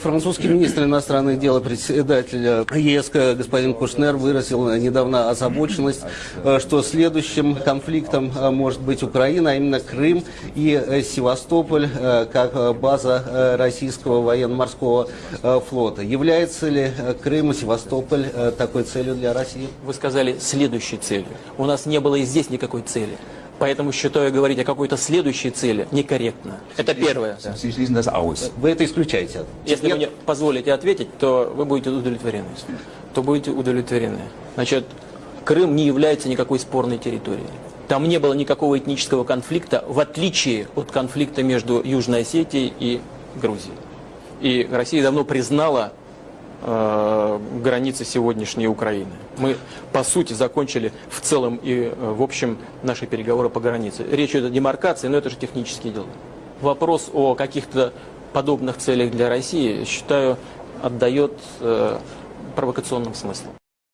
Французский министр иностранных дел и председатель ЕС господин Кушнер выразил недавно озабоченность, э, что следующим конфликтом э, может быть Украина, а именно Крым и э, Севастополь как база российского военно-морского флота. Является ли Крым и Севастополь такой целью для России? Вы сказали следующей целью. У нас не было и здесь никакой цели. Поэтому считаю говорить о какой-то следующей цели некорректно. Это первое. Вы это исключаете? Если вы мне позволите ответить, то вы будете удовлетворены. То будете удовлетворены. Значит, Крым не является никакой спорной территорией. Там не было никакого этнического конфликта, в отличие от конфликта между Южной Осетией и Грузией. И Россия давно признала э, границы сегодняшней Украины. Мы, по сути, закончили в целом и э, в общем наши переговоры по границе. Речь идет о демаркации, но это же технические дела. Вопрос о каких-то подобных целях для России, считаю, отдает э, провокационным смыслом.